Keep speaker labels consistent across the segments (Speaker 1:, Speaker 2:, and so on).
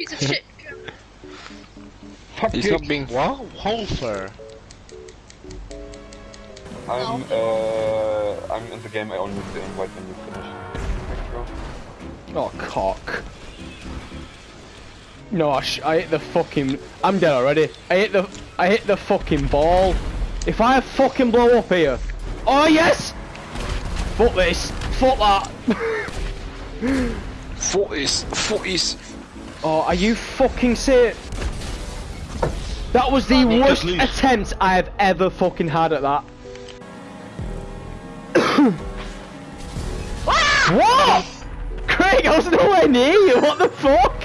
Speaker 1: Piece of shit.
Speaker 2: Fuck
Speaker 3: He's not being what? How?
Speaker 2: I'm uh I'm in the game. I only need to invite when you finish. Thank.
Speaker 4: Oh, cock. No, I, sh I hit the fucking. I'm dead already. I hit the. I hit the fucking ball. If I fucking blow up here. Oh yes. Fuck this. Fuck that.
Speaker 3: fuck this. Fuck footies.
Speaker 4: Oh, are you fucking serious? That was the
Speaker 1: on,
Speaker 4: worst attempt I have ever fucking had at that. what? Craig, I was nowhere near you. What the fuck?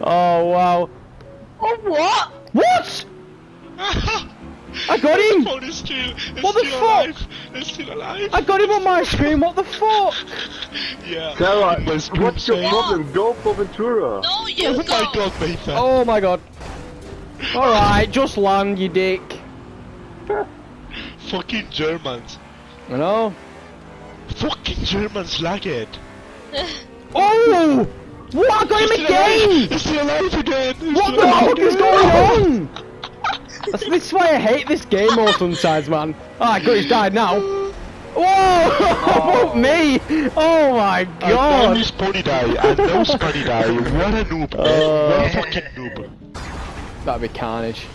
Speaker 4: Oh wow.
Speaker 1: Oh, what?
Speaker 4: What? I got him!
Speaker 3: phone is still, is
Speaker 4: What the
Speaker 3: still
Speaker 4: fuck?
Speaker 3: alive. It's still alive.
Speaker 4: I got him on my screen, what the fuck?
Speaker 3: Yeah.
Speaker 2: Sarah,
Speaker 3: in my
Speaker 2: what's your
Speaker 3: saying,
Speaker 2: problem? Go for Ventura.
Speaker 1: No, you
Speaker 3: Oh
Speaker 1: go.
Speaker 3: my god, Nathan.
Speaker 4: Oh my god. Alright, just land, you dick.
Speaker 3: Fucking Germans.
Speaker 4: You know?
Speaker 3: Fucking Germans lag it.
Speaker 4: Oh! What? I got him
Speaker 3: It's still alive.
Speaker 4: again!
Speaker 3: It's still alive again.
Speaker 4: What the fuck is going on? That's, this is why I hate this game more sometimes, man. Alright, good, he's died now. Whoa! me! Oh my
Speaker 3: And now
Speaker 4: god!
Speaker 3: his pony die, and no Scotty die. What a noob.
Speaker 4: Uh.
Speaker 3: what a fucking noob.
Speaker 4: That'd be carnage.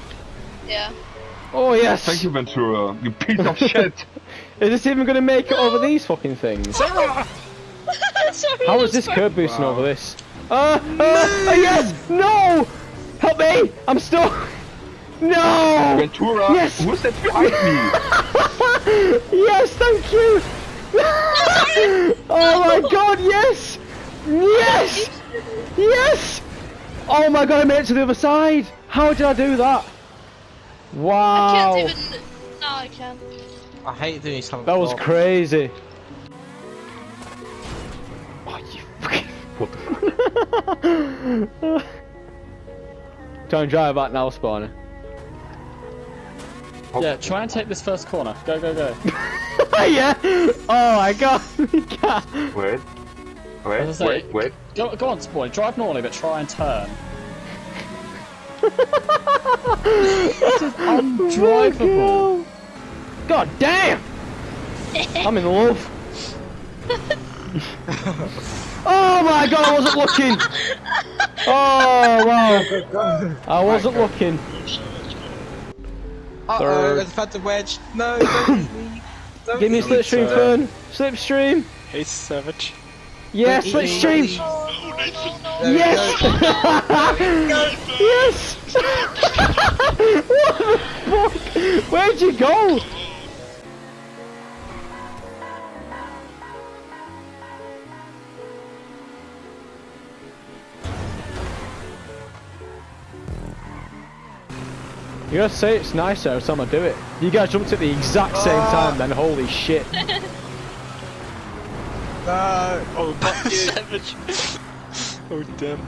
Speaker 1: Yeah.
Speaker 4: Oh yes!
Speaker 2: Thank you, Ventura. You piece of shit.
Speaker 4: Is this even gonna make it over these fucking things?
Speaker 1: Sorry,
Speaker 4: How is this curb boosting over this? Uh, uh, uh, yes! No! Help me! I'm stuck! No!
Speaker 2: Ventura.
Speaker 4: Yes.
Speaker 2: Who's that behind me?
Speaker 4: yes, thank you! oh my god, yes! Yes! Yes! Oh my god, I made it to the other side! How did I do that? Wow!
Speaker 1: I
Speaker 4: Wow!
Speaker 1: can't even. No, I can't.
Speaker 5: I hate doing something.
Speaker 4: That was
Speaker 5: wrong.
Speaker 4: crazy. Oh, you fucking. Try and drive back now, spawner.
Speaker 6: Yeah, try and take this first corner. Go, go, go.
Speaker 4: yeah! Oh my god!
Speaker 2: Wait.
Speaker 6: I
Speaker 2: Wait,
Speaker 6: say-
Speaker 2: wait, wait.
Speaker 6: Go, go on, spawner. Drive normally, but try and turn. this is Undrivable.
Speaker 4: God damn! I'm in love. Oh my god, I wasn't looking! Oh wow! I wasn't looking.
Speaker 5: Uh oh, there's a phantom wedge. No, don't leave me. Don't
Speaker 4: Give me a slipstream,
Speaker 5: sir.
Speaker 4: Fern. Slipstream.
Speaker 3: Hey, Savage.
Speaker 4: Yeah,
Speaker 5: Don't eat me.
Speaker 4: slipstream.
Speaker 5: There we
Speaker 4: Yes!
Speaker 5: go.
Speaker 4: yes! what the fuck? Where'd you go? You gotta say it's nicer every time I do it. You guys jumped at the exact same ah. time then, holy shit.
Speaker 5: No.
Speaker 3: Oh, fuck. Savage. oh, damn.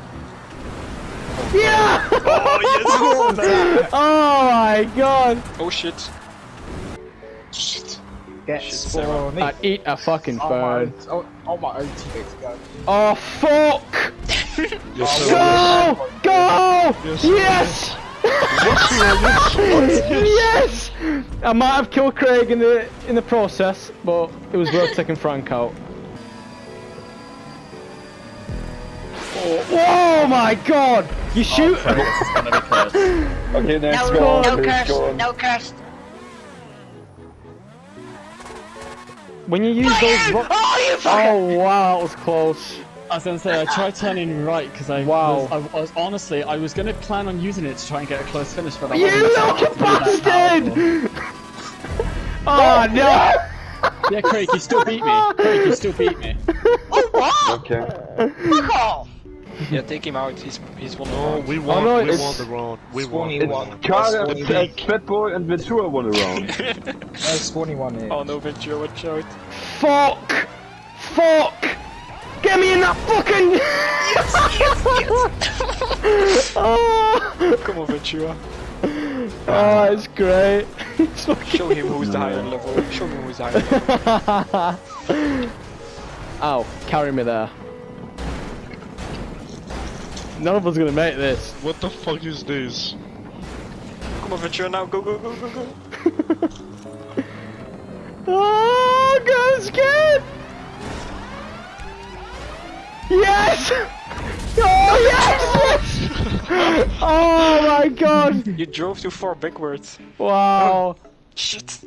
Speaker 4: Yeah!
Speaker 3: Oh, yes.
Speaker 4: oh my god!
Speaker 3: oh, shit.
Speaker 1: Shit.
Speaker 5: Get
Speaker 3: Shit,
Speaker 5: spawny.
Speaker 4: I eat a fucking
Speaker 5: Oh my, oh, oh my own teammates go.
Speaker 4: Oh fuck!
Speaker 3: Yes, sir.
Speaker 4: Go! Go!
Speaker 3: Yes,
Speaker 4: Yes! Yes! I might have killed Craig in the in the process, but it was worth taking Frank out. Oh, oh my god! You oh, shoot!
Speaker 6: It's gonna be cursed.
Speaker 2: Okay, next
Speaker 1: No,
Speaker 2: one.
Speaker 1: no
Speaker 2: next
Speaker 1: curse.
Speaker 2: one.
Speaker 1: No curse.
Speaker 4: when you use those
Speaker 1: Oh, you fucker!
Speaker 4: Oh wow, that was close.
Speaker 6: I was gonna say I tried turning right because I
Speaker 4: Wow.
Speaker 6: was, I was honestly I was gonna plan on using it to try and get a close finish, but I
Speaker 4: You little
Speaker 6: that
Speaker 4: bastard! Oh no!
Speaker 6: Yeah, Craig, you still beat me. Craig, you still beat me.
Speaker 1: Oh, what?
Speaker 2: Okay.
Speaker 1: Fuck off!
Speaker 3: Yeah, take him out. He's he's one.
Speaker 7: No, we
Speaker 4: Oh,
Speaker 7: won.
Speaker 4: no,
Speaker 7: we
Speaker 4: it's-
Speaker 7: won the round. We won.
Speaker 5: Spawny
Speaker 7: We
Speaker 5: one.
Speaker 7: won.
Speaker 2: Cara,
Speaker 5: Spawny
Speaker 2: uh,
Speaker 5: weak.
Speaker 2: Fat Boy and Ventura won around.
Speaker 5: No spawny one here.
Speaker 3: Oh no, Ventura, watch out.
Speaker 4: Fuck! Fuck! Get me in that fucking. oh,
Speaker 3: Come on, Ventura.
Speaker 4: oh, it's great. It's fucking-
Speaker 3: Show him who's the higher level. Show him who's higher level.
Speaker 4: Ow, carry me there. None of us gonna make this.
Speaker 7: What the fuck is this?
Speaker 3: Come on, Ventura, now. Go, go, go, go, go.
Speaker 4: Oh, God, I'm scared! Yes! Oh, yes! yes! oh my god!
Speaker 3: You drove too far backwards.
Speaker 4: Wow!
Speaker 3: Oh, shit.